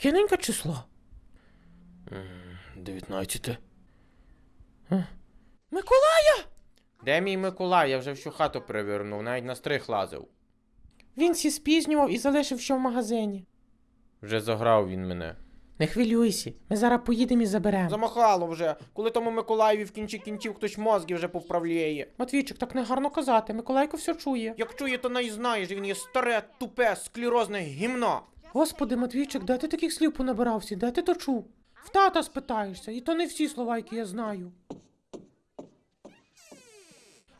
Якененьке число? Дев'ятнадцяте. Миколая! Де мій Миколай? Я вже всю хату перевернув, навіть на стрих лазив. Він сі спізнював і залишив що в магазині. Вже заграв він мене. Не хвилюйся, ми зараз поїдемо і заберемо. Замахало вже, коли тому Миколаєві в кінці кінців хтось мозги вже повправляє. Матвійчик, так не гарно казати, Миколайко все чує. Як чує, то не знає, він є старе, тупе, склерозне гімно. Господи, Матвійчик, де ти таких слів понабирався? Де ти то чув? В тата спитаєшся, і то не всі слова, які я знаю.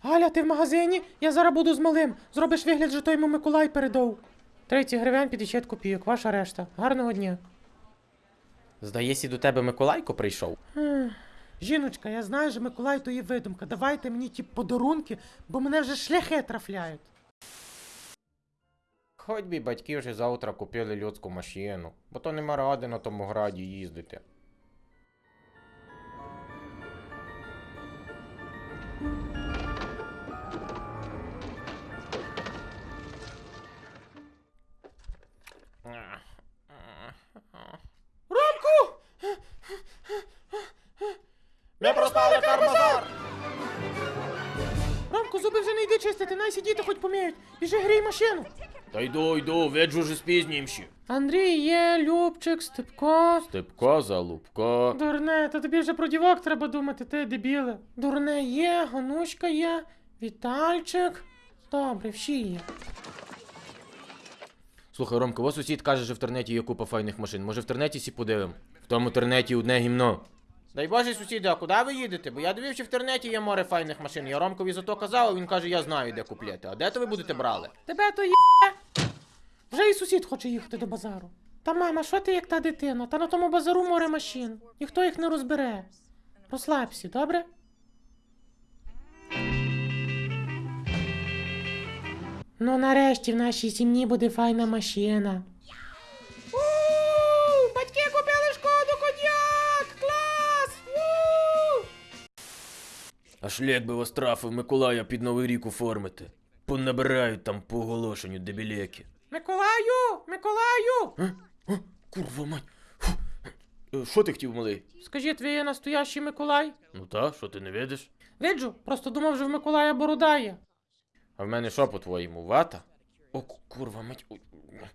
Галя, ти в магазині? Я зараз буду з малим. Зробиш вигляд, що той йому Миколай передав. 30 гривень 50 копійок, ваша решта. Гарного дня. Здається, до тебе Миколайко прийшов. Жіночка, я знаю, що Миколай то є видумка. Давайте мені ті подарунки, бо мене вже шляхи трафляють. Хоч би батьки вже завтра купили людську машину, бо то нема ради на тому граді їздити. Ромку! Ми проспали карбазар! Ромку, зуби вже не йди чистити, най сидіти хоч поміють. Біжи грій машину. Та йду, йду, виджу вже спізнімші. Андрій є, Любчик, Степко. Степко, залупко. Дурне, то тобі вже про дівок треба думати, ти дебіле. Дурне є, Ганушка є, Вітальчик. Добре, всі є. Слухай, Ромко, ось сусід каже, що в тернеті є купа файних машин. Може в тернеті сі подивим? В тому тернеті одне гімно. Дай Боже, сусіди, а куди ви їдете? Бо я дивився, в тернеті є море файних машин. Я Ромкові зато казав, а він каже, я знаю, де купляти. А де то ви будете брали? Тебе то є. Вже і сусід хоче їхати до базару. Та мама, що ти як та дитина? Та на тому базару море машин. Ніхто їх не розбере. Розслабся, добре? Ну, нарешті в нашій сім'ї буде файна машина. У, батьки купили шкоду коньяк! Клас! У! А шлях би вас трафив Миколая під Новий рік оформити. Понабирають там по оголошенню дебілеки. Миколаю! Миколаю! Курва мать. Е, Що ти хотів, малий? Скажіть, ви є настоящий Миколай? Ну та, що ти не видиш? Виджу, просто думав, що в Миколая борода є. А в мене що по-твоєму, вата? О, курва мать.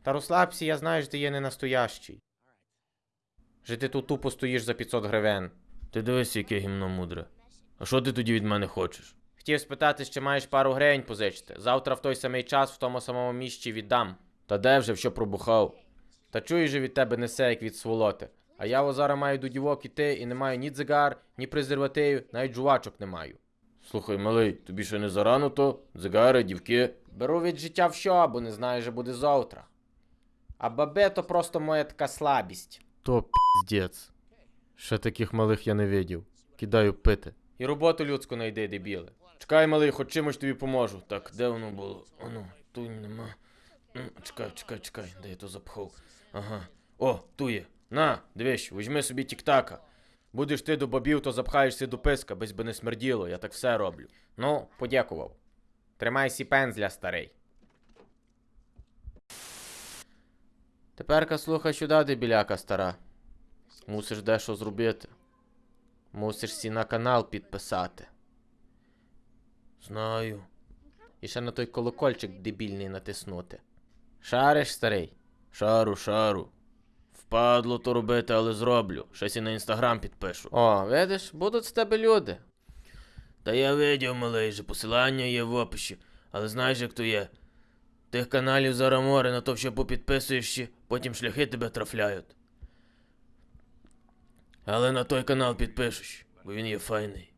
Та розслабся, я знаю, що ти є не настоящий. Же ти тут тупо стоїш за 500 гривень. Ти дивись, яке гімно мудре. А що ти тоді від мене хочеш? Хотів спитати, чи маєш пару гривень позичити. Завтра в той самий час в тому самому місці віддам. Та де вже, що пробухав? Та чуєш же від тебе несе, як від сволоти. А я о зараз маю до дівок іти і не маю ні дзигар, ні презервативів, навіть жувачок не маю. Слухай, малий, тобі ще не зарано то? Дзигари, дівки. Беру від життя в що, бо не знаю, що буде завтра. А бабе то просто моя така слабість. То піздець. Ще таких малих я не видів. Кидаю пити. І роботу людську найди, дебіле. Чекай, малий, хоч чимось тобі поможу. Так, де воно було? Оно, тут нема. Чекай, чекай, чекай, де я то запхав. Ага. О, ту є. На, дивись, візьми собі тік-така. Будеш ти до бобів, то запхаєшся до писка, без би не смерділо, я так все роблю. Ну, подякував. Тримай сі пензля, старий. Теперка слухай сюди, дебіляка стара. Мусиш дещо зробити. Мусиш сі на канал підписати. Знаю. І ще на той колокольчик дебільний натиснути. Шариш, старий? Шару, шару. Впадло то робити, але зроблю. Щось і на інстаграм підпишу. О, видиш, будуть з тебе люди. Та я видів, малий, же посилання є в описі, але знаєш, як то є. Тих каналів зараз море, на то що попідписуєш потім шляхи тебе трафляють. Але на той канал підпишеш, бо він є файний.